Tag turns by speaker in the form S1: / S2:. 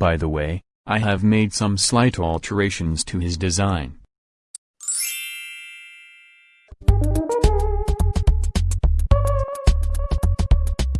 S1: By the way, I have made some slight alterations to his design.